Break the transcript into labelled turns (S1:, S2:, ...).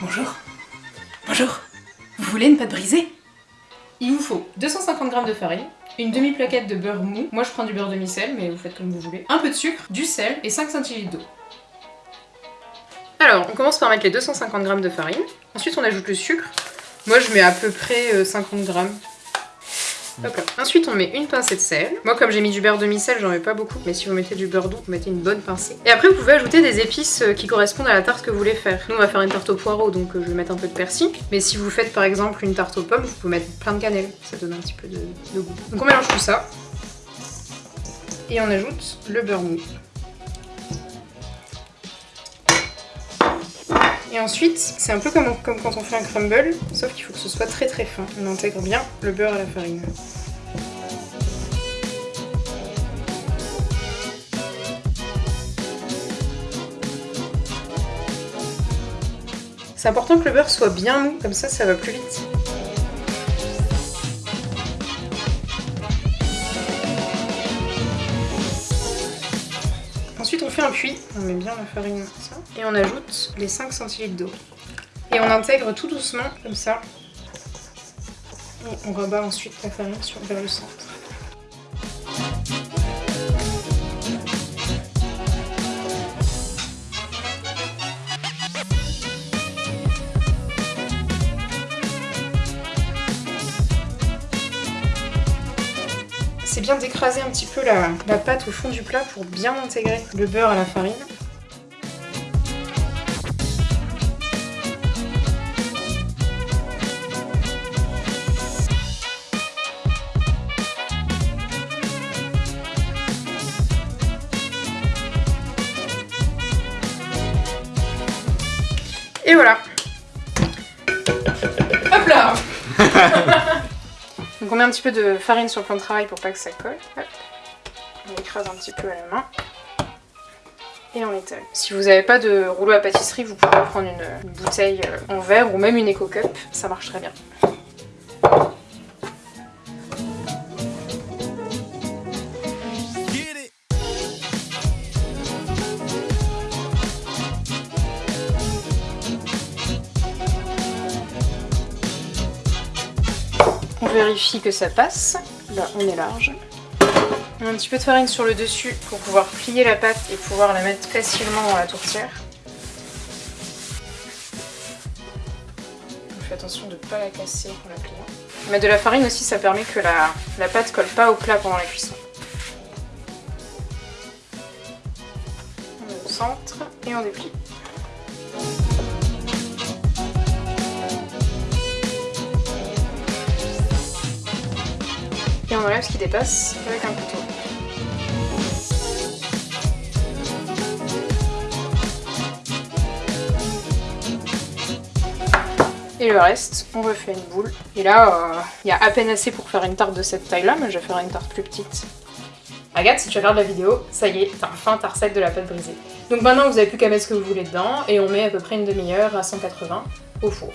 S1: Bonjour. Bonjour. Vous voulez une pâte brisée
S2: Il vous faut 250 g de farine, une demi-plaquette de beurre mou, moi je prends du beurre demi-sel, mais vous faites comme vous voulez, un peu de sucre, du sel et 5 centilitres d'eau. Alors, on commence par mettre les 250 g de farine, ensuite on ajoute le sucre, moi je mets à peu près 50 Ensuite, on met une pincée de sel. Moi, comme j'ai mis du beurre demi-sel, j'en mets pas beaucoup. Mais si vous mettez du beurre doux, vous mettez une bonne pincée. Et après, vous pouvez ajouter des épices euh, qui correspondent à la tarte que vous voulez faire. Nous, on va faire une tarte au poireau, donc euh, je vais mettre un peu de persil. Mais si vous faites par exemple une tarte aux pommes, vous pouvez mettre plein de cannelle. Ça donne un petit peu de, de goût. Donc on mélange tout ça. Et on ajoute le beurre mou. Et ensuite, c'est un peu comme, comme, quand on fait un crumble, sauf qu'il faut que ce soit très très fin. On intègre bien le beurre à la farine. C'est important que le beurre soit bien mou, comme ça ça va plus vite. Un puits, on met bien la farine ça, et on ajoute les 5 centilitres d'eau. Et on intègre tout doucement comme ça. Et on rebat ensuite la farine sur, vers le centre. Bien d'écraser un petit peu la, pâte au fond du plat pour bien intégrer le beurre à la farine. Et voilà Hop là Donc on met un petit peu de farine sur le plan de travail pour pas que ça colle. On écrase un petit peu à la main. Et on étale. Si vous n'avez pas de rouleau à pâtisserie, vous pouvez prendre une, bouteille euh, en verre ou même une Eco Cup, ça marche très bien. On vérifie que ça passe. Là, on est large. On a un petit peu de farine sur le dessus pour pouvoir plier la pâte et pouvoir la mettre facilement dans la tourtière. On fait attention de ne pas la casser en la pliant. Mettre de la farine aussi, ça permet que la, la pâte colle pas au plat pendant la cuisson. On met au centre et on déplie. Et on enlève ce qui dépasse avec un couteau. Et le reste, on refait une boule. Et là, euh, il y a à peine assez pour faire une tarte de cette taille-là, mais je vais une tarte plus petite. Regarde, si tu regardes la vidéo, ça y est, t'as enfin ta recette de la pâte brisée. Donc maintenant, vous n'avez plus qu'à mettre ce que vous voulez dedans, et on met à peu près une demi-heure à 180 au four.